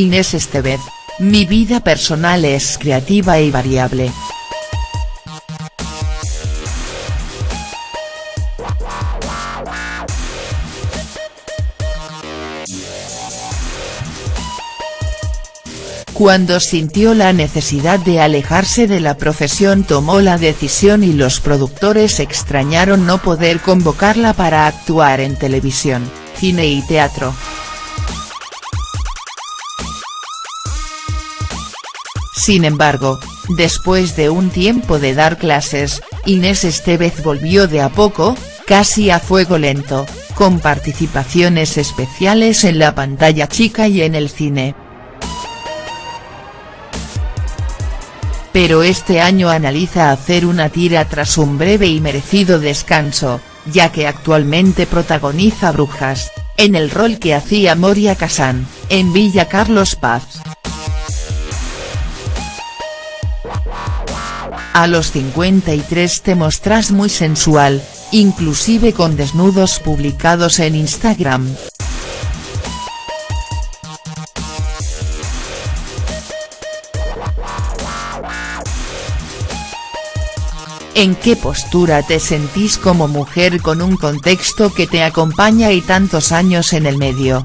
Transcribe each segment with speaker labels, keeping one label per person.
Speaker 1: Inés Estevez, mi vida personal es creativa y variable. Cuando sintió la necesidad de alejarse de la profesión tomó la decisión y los productores extrañaron no poder convocarla para actuar en televisión, cine y teatro. Sin embargo, después de un tiempo de dar clases, Inés Estevez volvió de a poco, casi a fuego lento, con participaciones especiales en la pantalla chica y en el cine. pero este año analiza hacer una tira tras un breve y merecido descanso, ya que actualmente protagoniza Brujas, en el rol que hacía Moria Casán, en Villa Carlos Paz. A los 53 te mostrás muy sensual, inclusive con desnudos publicados en Instagram, ¿En qué postura te sentís como mujer con un contexto que te acompaña y tantos años en el medio?.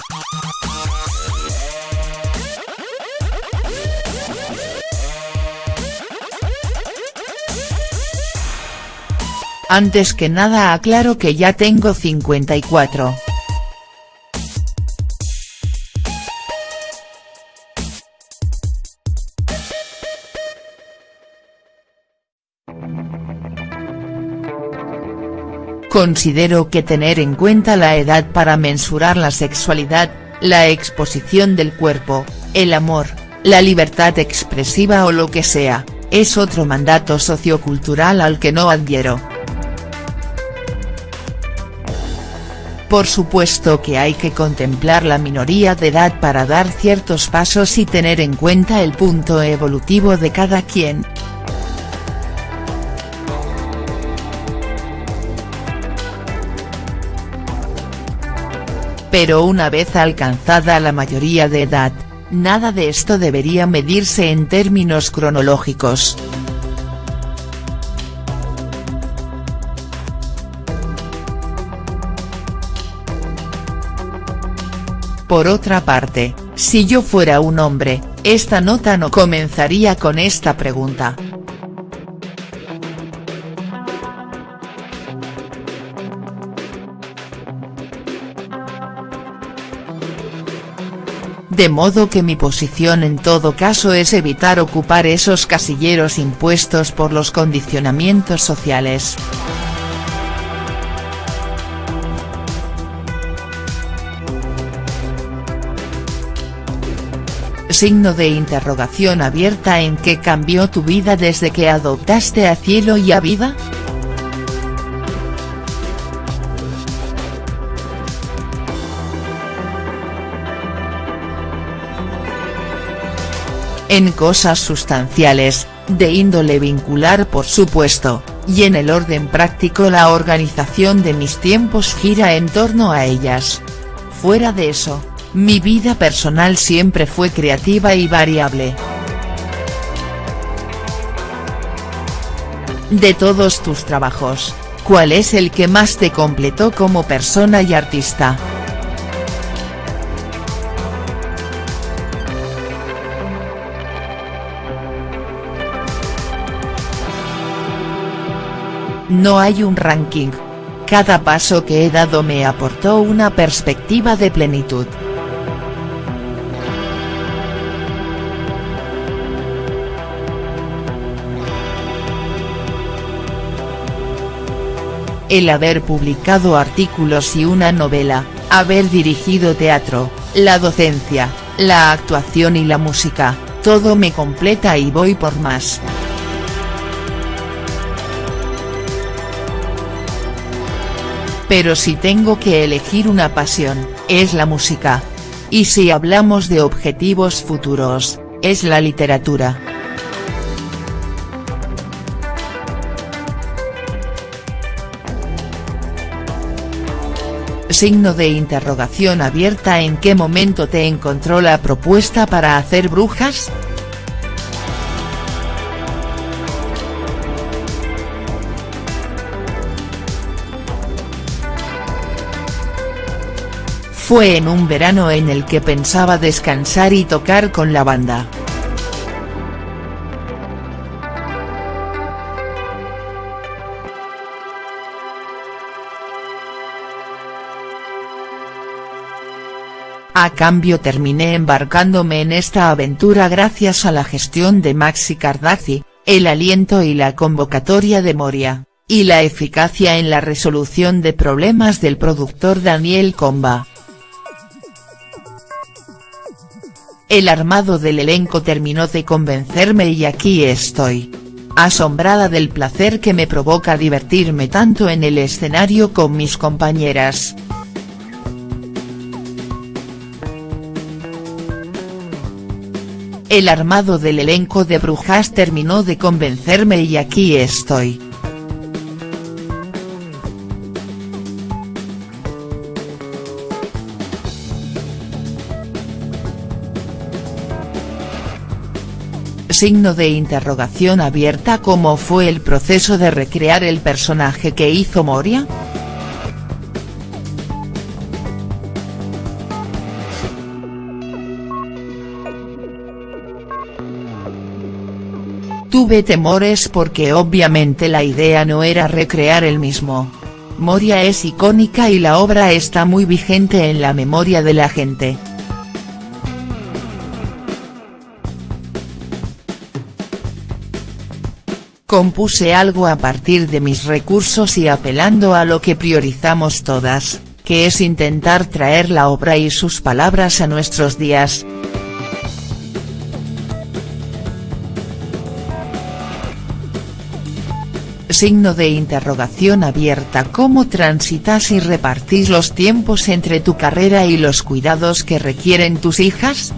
Speaker 1: Antes que nada aclaro que ya tengo 54. Considero que tener en cuenta la edad para mensurar la sexualidad, la exposición del cuerpo, el amor, la libertad expresiva o lo que sea, es otro mandato sociocultural al que no adhiero. Por supuesto que hay que contemplar la minoría de edad para dar ciertos pasos y tener en cuenta el punto evolutivo de cada quien, pero una vez alcanzada la mayoría de edad, nada de esto debería medirse en términos cronológicos. Por otra parte, si yo fuera un hombre, esta nota no comenzaría con esta pregunta. de modo que mi posición en todo caso es evitar ocupar esos casilleros impuestos por los condicionamientos sociales. Signo de interrogación abierta en qué cambió tu vida desde que adoptaste a Cielo y a Vida?. en cosas sustanciales, de índole vincular por supuesto, y en el orden práctico la organización de mis tiempos gira en torno a ellas. Fuera de eso, mi vida personal siempre fue creativa y variable. De todos tus trabajos, ¿cuál es el que más te completó como persona y artista?. No hay un ranking. Cada paso que he dado me aportó una perspectiva de plenitud. El haber publicado artículos y una novela, haber dirigido teatro, la docencia, la actuación y la música, todo me completa y voy por más. Pero si tengo que elegir una pasión, es la música. Y si hablamos de objetivos futuros, es la literatura. Signo de interrogación abierta ¿En qué momento te encontró la propuesta para hacer brujas?. Fue en un verano en el que pensaba descansar y tocar con la banda. A cambio terminé embarcándome en esta aventura gracias a la gestión de Maxi Cardazzi, el aliento y la convocatoria de Moria, y la eficacia en la resolución de problemas del productor Daniel Comba. El armado del elenco terminó de convencerme y aquí estoy. Asombrada del placer que me provoca divertirme tanto en el escenario con mis compañeras. El armado del elenco de Brujas terminó de convencerme y aquí estoy. signo de interrogación abierta ¿Cómo fue el proceso de recrear el personaje que hizo Moria?. Tuve temores porque obviamente la idea no era recrear el mismo. Moria es icónica y la obra está muy vigente en la memoria de la gente. Compuse algo a partir de mis recursos y apelando a lo que priorizamos todas, que es intentar traer la obra y sus palabras a nuestros días. Signo de interrogación abierta ¿Cómo transitas y repartís los tiempos entre tu carrera y los cuidados que requieren tus hijas?.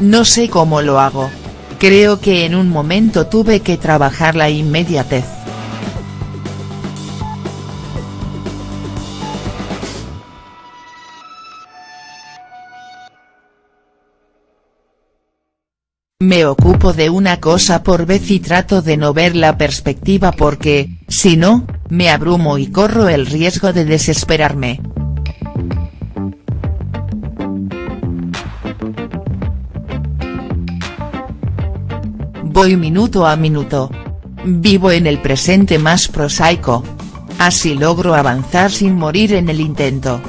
Speaker 1: No sé cómo lo hago. Creo que en un momento tuve que trabajar la inmediatez. Me ocupo de una cosa por vez y trato de no ver la perspectiva porque, si no, me abrumo y corro el riesgo de desesperarme. Voy minuto a minuto. Vivo en el presente más prosaico. Así logro avanzar sin morir en el intento.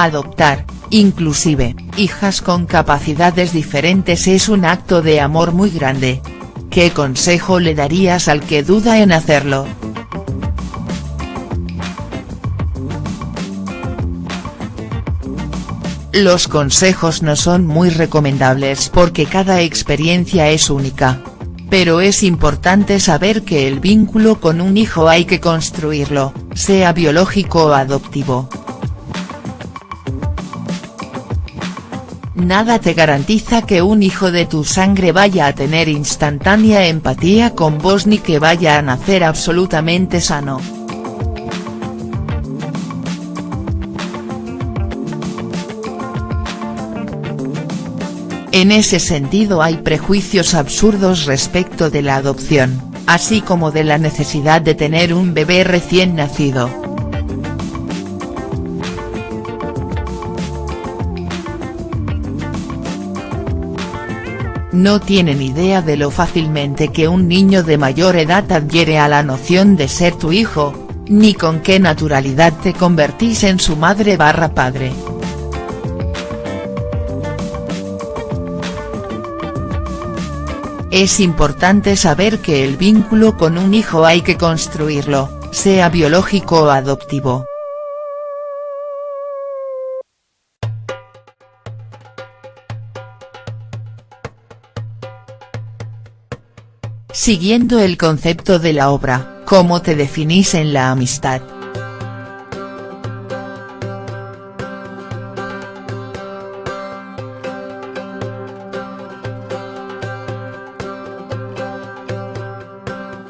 Speaker 1: Adoptar, inclusive, hijas con capacidades diferentes es un acto de amor muy grande. ¿Qué consejo le darías al que duda en hacerlo?. Los consejos no son muy recomendables porque cada experiencia es única. Pero es importante saber que el vínculo con un hijo hay que construirlo, sea biológico o adoptivo. Nada te garantiza que un hijo de tu sangre vaya a tener instantánea empatía con vos ni que vaya a nacer absolutamente sano. En ese sentido hay prejuicios absurdos respecto de la adopción, así como de la necesidad de tener un bebé recién nacido. No tienen idea de lo fácilmente que un niño de mayor edad adhiere a la noción de ser tu hijo, ni con qué naturalidad te convertís en su madre barra padre. Es importante saber que el vínculo con un hijo hay que construirlo, sea biológico o adoptivo. siguiendo el concepto de la obra, ¿cómo te definís en la amistad?.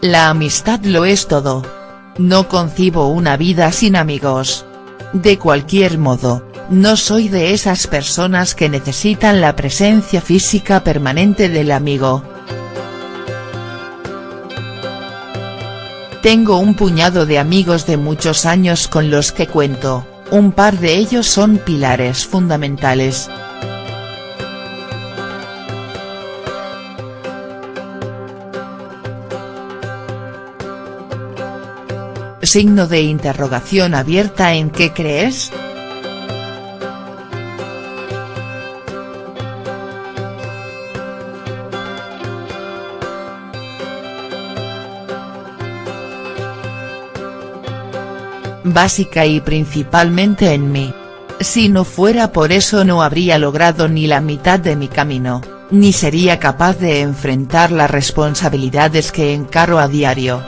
Speaker 1: La amistad lo es todo. No concibo una vida sin amigos. De cualquier modo, no soy de esas personas que necesitan la presencia física permanente del amigo. Tengo un puñado de amigos de muchos años con los que cuento, un par de ellos son pilares fundamentales. Signo de interrogación abierta ¿En qué crees?. Básica y principalmente en mí. Si no fuera por eso no habría logrado ni la mitad de mi camino, ni sería capaz de enfrentar las responsabilidades que encaro a diario.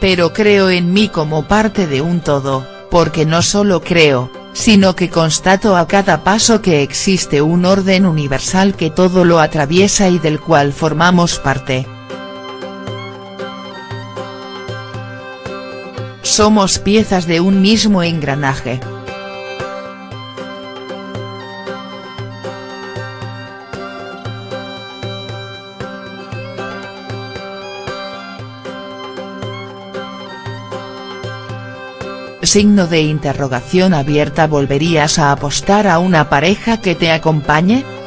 Speaker 1: pero creo en mí como parte de un todo, porque no solo creo, sino que constato a cada paso que existe un orden universal que todo lo atraviesa y del cual formamos parte. Somos piezas de un mismo engranaje. Signo de interrogación abierta ¿Volverías a apostar a una pareja que te acompañe?.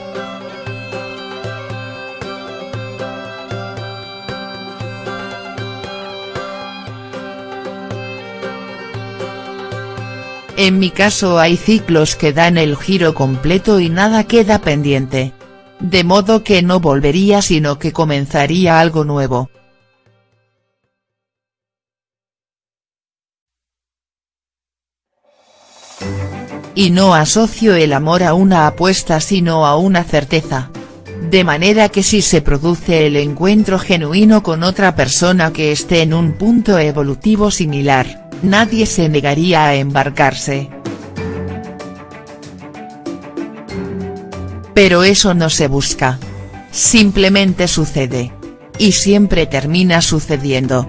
Speaker 1: En mi caso hay ciclos que dan el giro completo y nada queda pendiente. De modo que no volvería sino que comenzaría algo nuevo. y no asocio el amor a una apuesta sino a una certeza. De manera que si se produce el encuentro genuino con otra persona que esté en un punto evolutivo similar, nadie se negaría a embarcarse. Pero eso no se busca. Simplemente sucede. Y siempre termina sucediendo.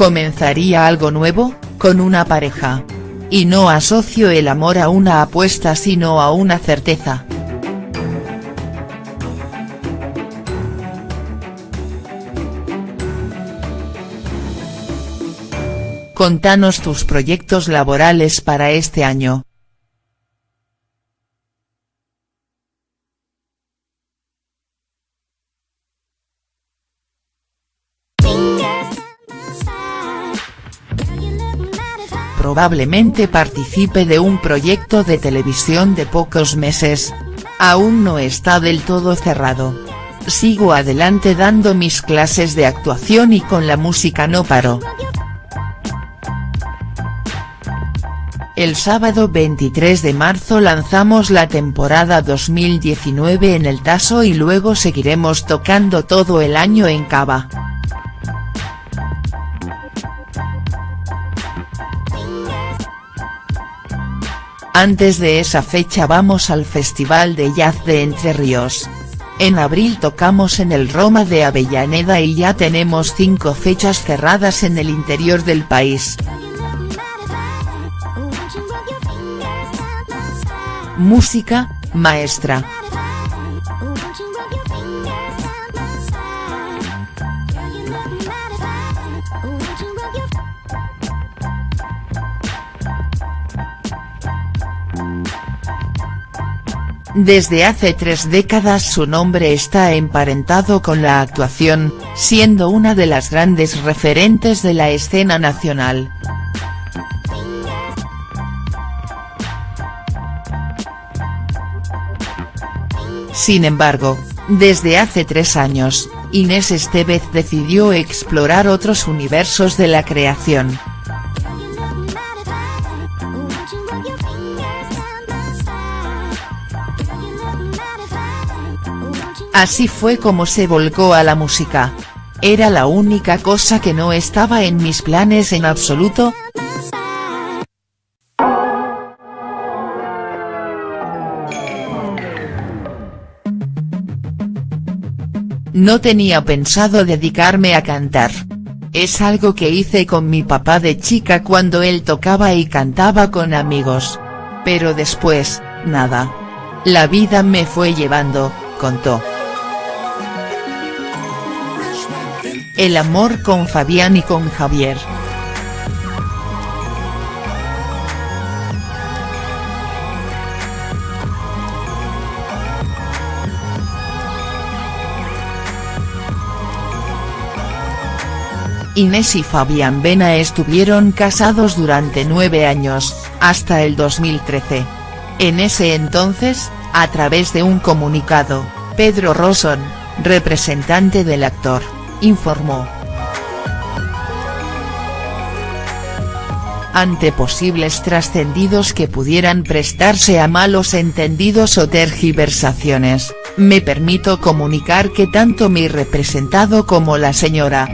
Speaker 1: comenzaría algo nuevo, con una pareja. Y no asocio el amor a una apuesta sino a una certeza. Contanos tus proyectos laborales para este año. probablemente participe de un proyecto de televisión de pocos meses. Aún no está del todo cerrado. Sigo adelante dando mis clases de actuación y con la música no paro. El sábado 23 de marzo lanzamos la temporada 2019 en el Taso y luego seguiremos tocando todo el año en Cava. Antes de esa fecha vamos al Festival de Jazz de Entre Ríos. En abril tocamos en el Roma de Avellaneda y ya tenemos cinco fechas cerradas en el interior del país. Música, maestra. Desde hace tres décadas su nombre está emparentado con la actuación, siendo una de las grandes referentes de la escena nacional. Sin embargo, desde hace tres años, Inés Estevez decidió explorar otros universos de la creación. Así fue como se volcó a la música. Era la única cosa que no estaba en mis planes en absoluto, No tenía pensado dedicarme a cantar. Es algo que hice con mi papá de chica cuando él tocaba y cantaba con amigos. Pero después, nada. La vida me fue llevando, contó. El amor con Fabián y con Javier. Inés y Fabián Bena estuvieron casados durante nueve años, hasta el 2013. En ese entonces, a través de un comunicado, Pedro Rosson, representante del actor, informó. Ante posibles trascendidos que pudieran prestarse a malos entendidos o tergiversaciones, me permito comunicar que tanto mi representado como la señora,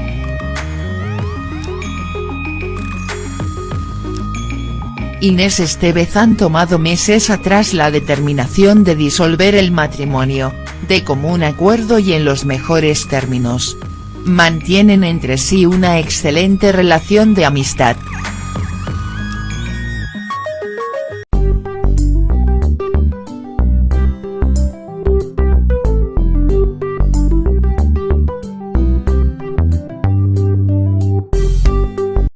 Speaker 1: Inés Estevez han tomado meses atrás la determinación de disolver el matrimonio, de común acuerdo y en los mejores términos. Mantienen entre sí una excelente relación de amistad.